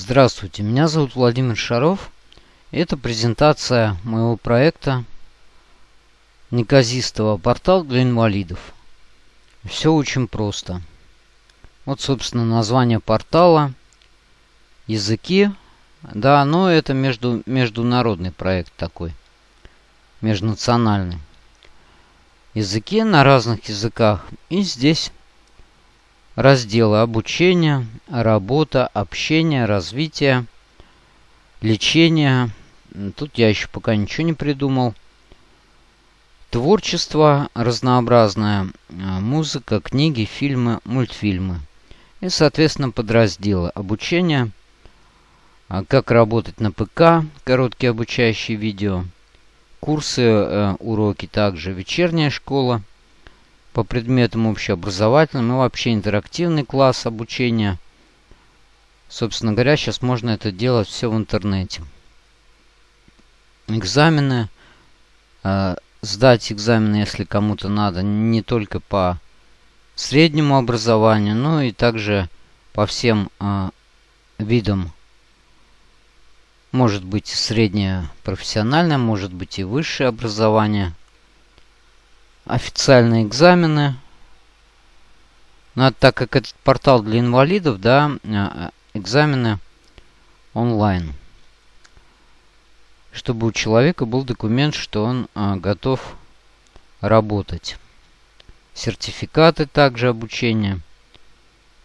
Здравствуйте, меня зовут Владимир Шаров. Это презентация моего проекта неказистого портал для инвалидов. Все очень просто. Вот, собственно, название портала, языки. Да, но это между, международный проект такой, межнациональный. Языки на разных языках. И здесь разделы обучения, работа, общение, развитие, лечение. Тут я еще пока ничего не придумал. Творчество разнообразное, музыка, книги, фильмы, мультфильмы. И, соответственно, подразделы обучения, как работать на ПК, короткие обучающие видео, курсы, э, уроки также, вечерняя школа – по предметам общеобразовательным и вообще интерактивный класс обучения. Собственно говоря, сейчас можно это делать все в интернете. Экзамены. Э, сдать экзамены, если кому-то надо, не только по среднему образованию, но и также по всем э, видам. Может быть среднее профессиональное, может быть и высшее образование – официальные экзамены. Ну, так как этот портал для инвалидов, да, э, экзамены онлайн. Чтобы у человека был документ, что он а, готов работать. Сертификаты также обучения.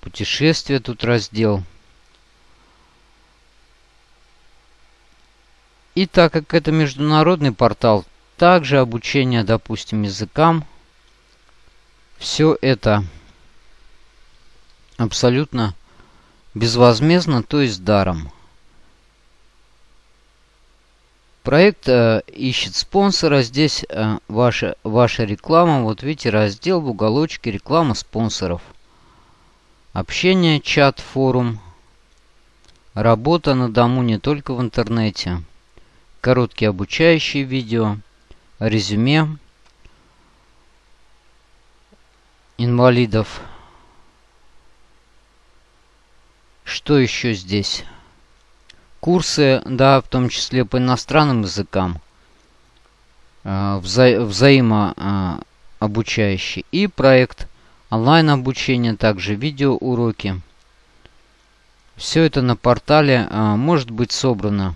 Путешествия тут раздел. И так как это международный портал, также обучение, допустим, языкам. Все это абсолютно безвозмездно, то есть даром. Проект э, ищет спонсора. Здесь э, ваша, ваша реклама. Вот видите, раздел в уголочке реклама спонсоров. Общение, чат, форум. Работа на дому не только в интернете. Короткие обучающие видео резюме инвалидов. Что еще здесь? Курсы, да, в том числе по иностранным языкам, э, вза взаимообучающий. И проект онлайн обучения, также видеоуроки. Все это на портале э, может быть собрано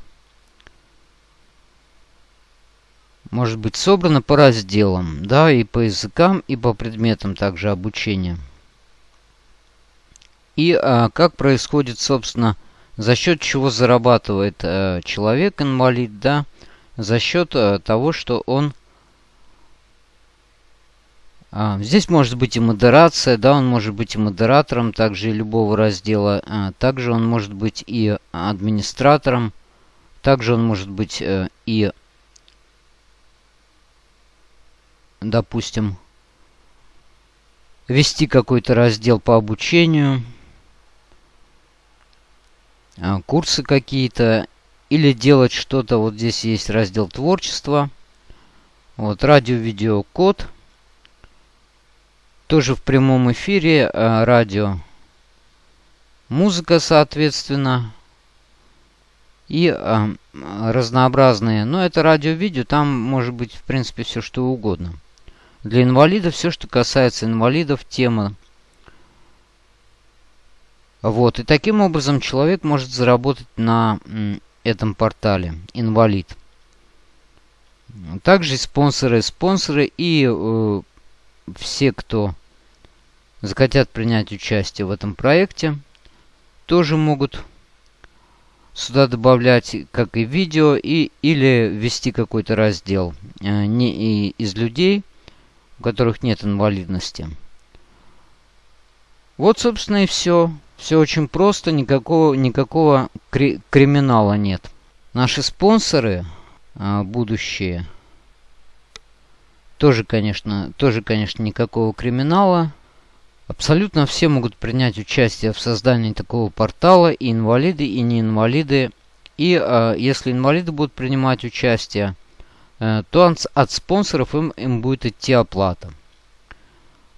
может быть собрано по разделам, да, и по языкам, и по предметам также обучения. И а, как происходит, собственно, за счет чего зарабатывает а, человек, инвалид, да, за счет а, того, что он... А, здесь может быть и модерация, да, он может быть и модератором также и любого раздела, а, также он может быть и администратором, также он может быть а, и допустим, вести какой-то раздел по обучению, а, курсы какие-то, или делать что-то. Вот здесь есть раздел творчества. Вот радио, видео, код. Тоже в прямом эфире а, радио. Музыка, соответственно. И а, разнообразные. Но это радио-видео, там может быть в принципе все что угодно. Для инвалидов все, что касается инвалидов, тема. Вот, и таким образом человек может заработать на этом портале инвалид. Также спонсоры, спонсоры и э, все, кто захотят принять участие в этом проекте, тоже могут сюда добавлять как и видео, и, или ввести какой-то раздел э, не и из людей, у которых нет инвалидности. Вот, собственно, и все. Все очень просто, никакого, никакого кри криминала нет. Наши спонсоры а, будущие, тоже, конечно, тоже, конечно, никакого криминала. Абсолютно все могут принять участие в создании такого портала, и инвалиды, и не инвалиды. И а, если инвалиды будут принимать участие, Э, то от спонсоров им, им будет идти оплата.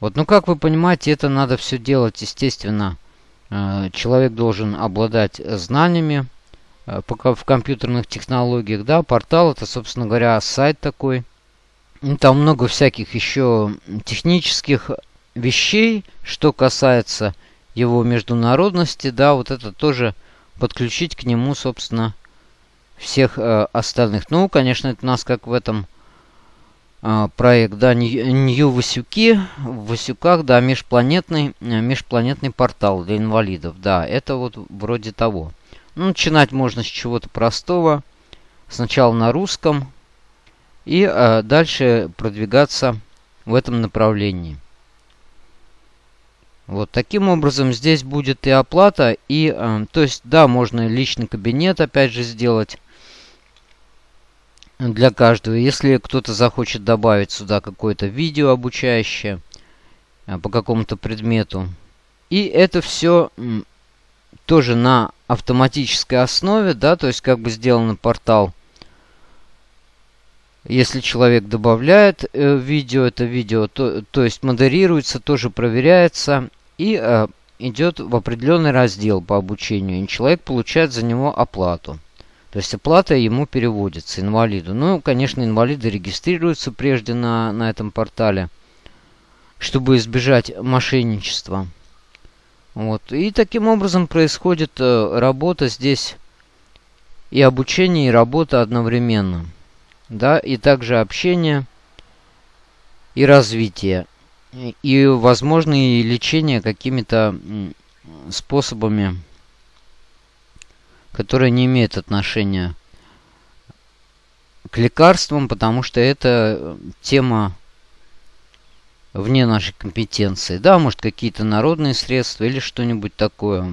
Вот, ну как вы понимаете, это надо все делать, естественно, э, человек должен обладать знаниями э, в компьютерных технологиях. Да, портал это, собственно говоря, сайт такой. Там много всяких еще технических вещей, что касается его международности. Да, вот это тоже подключить к нему, собственно, всех э, остальных. Ну, конечно, это у нас как в этом э, проект, да, Нью Васюки, в Васюках, да, межпланетный, э, межпланетный портал для инвалидов, да, это вот вроде того. Ну, начинать можно с чего-то простого, сначала на русском, и э, дальше продвигаться в этом направлении. Вот таким образом здесь будет и оплата, и, э, то есть, да, можно личный кабинет опять же сделать для каждого. Если кто-то захочет добавить сюда какое-то видео обучающее э, по какому-то предмету. И это все тоже на автоматической основе, да, то есть как бы сделан портал. Если человек добавляет э, видео, это видео, то, то есть модерируется, тоже проверяется и э, идет в определенный раздел по обучению, и человек получает за него оплату. То есть оплата ему переводится, инвалиду. Ну, конечно, инвалиды регистрируются прежде на, на этом портале, чтобы избежать мошенничества. Вот. И таким образом происходит э, работа здесь и обучение, и работа одновременно. Да, и также общение и развитие и, возможно, и лечение какими-то способами, которые не имеют отношения к лекарствам, потому что это э, тема вне нашей компетенции. Да, может, какие-то народные средства или что-нибудь такое.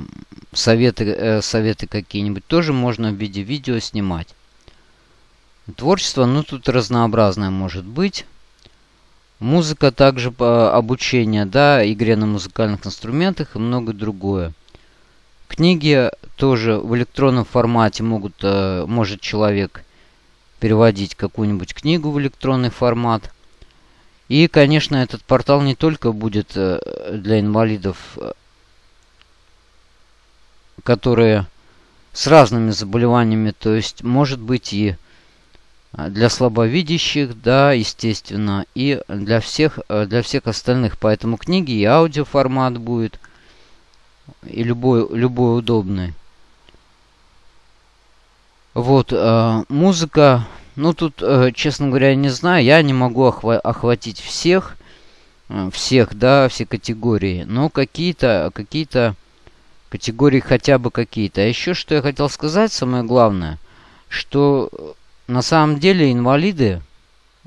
Советы, э, советы какие-нибудь тоже можно в виде видео снимать. Творчество, ну, тут разнообразное может быть. Музыка также по обучение, да, игре на музыкальных инструментах и многое другое. Книги тоже в электронном формате могут, э, может человек переводить какую-нибудь книгу в электронный формат. И, конечно, этот портал не только будет э, для инвалидов, э, которые с разными заболеваниями, то есть может быть и для слабовидящих, да, естественно, и для всех, для всех остальных. Поэтому книги и аудиоформат будет, и любой, любой удобный. Вот, э, музыка, ну тут, э, честно говоря, не знаю, я не могу охва охватить всех, э, всех, да, все категории, но какие-то, какие-то категории хотя бы какие-то. А еще что я хотел сказать, самое главное, что на самом деле инвалиды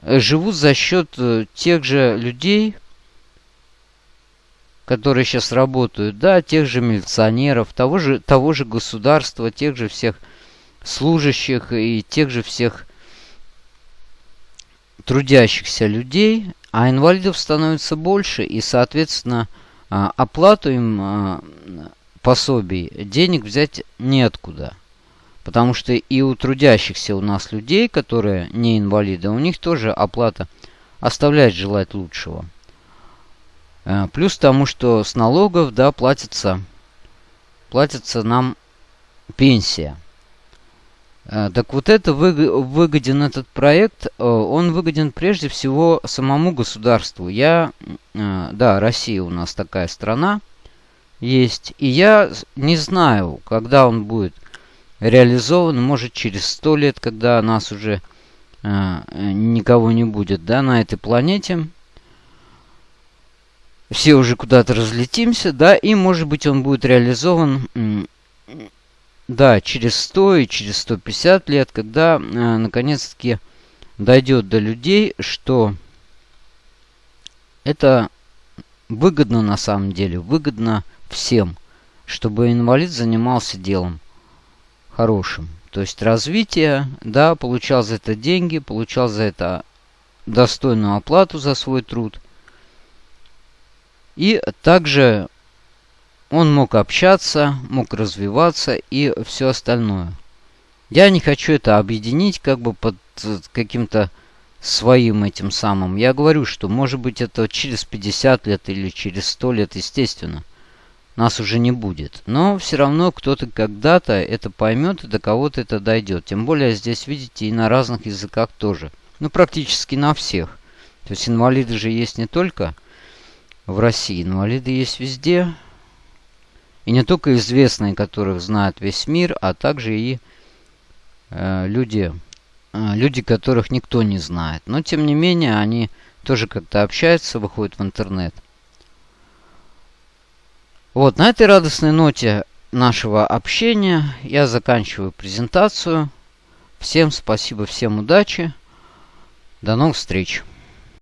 э, живут за счет э, тех же людей, которые сейчас работают, да, тех же милиционеров, того же, того же государства, тех же всех служащих и тех же всех трудящихся людей, а инвалидов становится больше, и, соответственно, а, оплату им а, пособий денег взять неоткуда. Потому что и у трудящихся у нас людей, которые не инвалиды, у них тоже оплата оставляет желать лучшего. Э, плюс тому, что с налогов, да, платится, платится нам пенсия. Э, так вот это выгоден этот проект, э, он выгоден прежде всего самому государству. Я, да, Россия у нас такая страна есть, и я не знаю, когда он будет реализован, может, через сто лет, когда нас уже никого не будет, да, на этой планете. Все уже куда-то разлетимся, да, и, может быть, он будет реализован, да, через 100 и через 150 лет, когда, э, наконец-таки, дойдет до людей, что это выгодно на самом деле, выгодно всем, чтобы инвалид занимался делом хорошим. То есть развитие, да, получал за это деньги, получал за это достойную оплату за свой труд. И также он мог общаться, мог развиваться и все остальное. Я не хочу это объединить как бы под каким-то своим этим самым. Я говорю, что может быть это через 50 лет или через 100 лет, естественно. нас уже не будет. Но все равно кто-то когда-то это поймет и до кого-то это дойдет. Тем более здесь, видите, и на разных языках тоже. Ну, практически на всех. То есть инвалиды же есть не только в России. Инвалиды есть везде. И не только известные, которых знает весь мир, а также и э, люди, э, люди, которых никто не знает. Но, тем не менее, они тоже как-то общаются, выходят в интернет. Вот, на этой радостной ноте нашего общения я заканчиваю презентацию. Всем спасибо, всем удачи. До новых встреч.